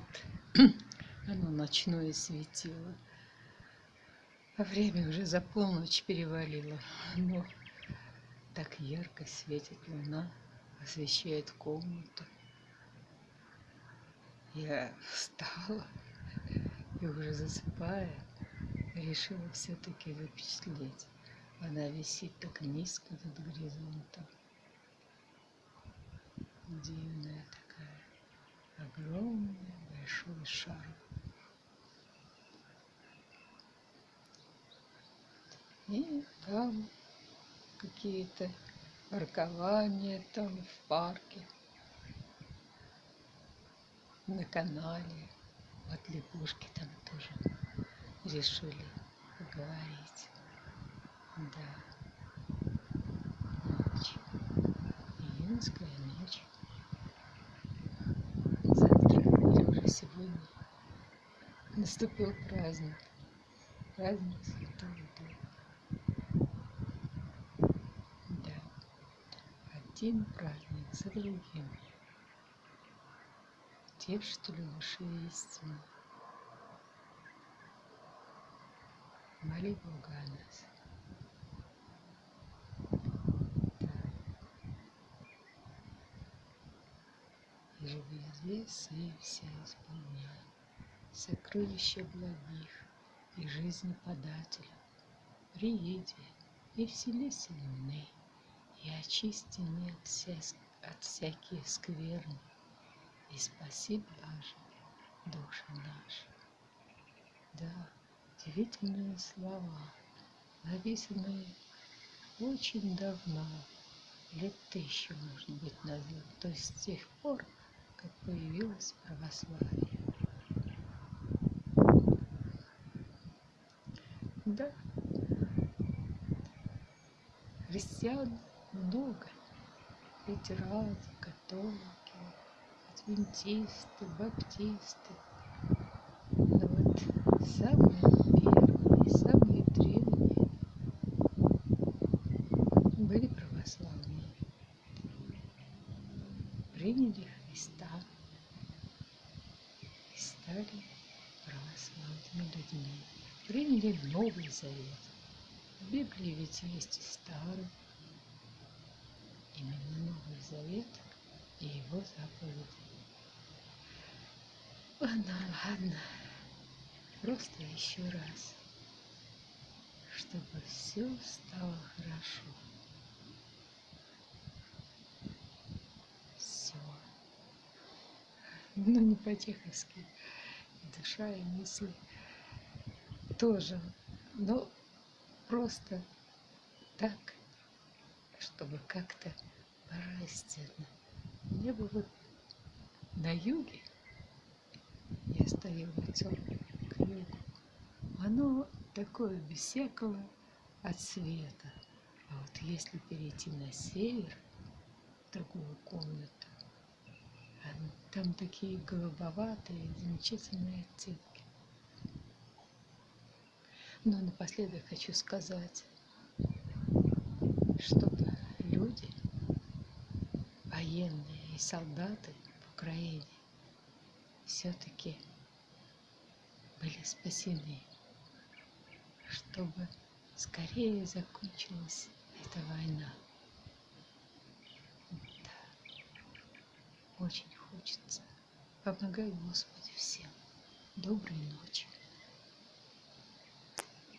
вот оно ночное светило. А время уже за полночь перевалило. Но так ярко светит луна, освещает комнату. Я встала и уже засыпая, решила все-таки запечатлеть. Она висит так низко над горизонтом. Дивная такая, огромный большой шар. И там какие-то паркования там в парке на канале. Вот лягушки там тоже решили поговорить. Да. Ночь. Июньская ночь. Задки уже сегодня. Наступил праздник. Праздник Святого Духа. Да. Один праздник за другим тех, что ли, души истины. Моли Бога о нас. И живи известные все исполняй, Сокровища благих и жизни подателя. Приеди и вселися мне, и очисти меня от, вся, от всяких скверны, и спаси, блажи, души наши. Да, удивительные слова, написанные очень давно, лет тысячу, может быть, назад, то есть с тех пор, как появилось православие. Да, христиан много, лютеране, католики, адвентисты, баптисты. Но вот самые первые, самые древние были православные. Приняли Христа и стали православными людьми. Приняли Новый Завет. В Библии ведь есть и Старый. Именно Новый Завет и его заповеди. Ладно, ладно. Просто еще раз, чтобы все стало хорошо. Все. Ну, не по-чеховски. Душа и мысли тоже. Но просто так, чтобы как-то божественно. Мне бы вот на юге я стою лицом к югу. Оно такое без всякого отсвета. А вот если перейти на север, в другую комнату, там такие голубоватые, замечательные оттенки. Но напоследок хочу сказать, чтобы люди, военные и солдаты в Украине, все-таки были спасены, чтобы скорее закончилась эта война. Да, очень хочется. Помогай, Господи, всем. Доброй ночи.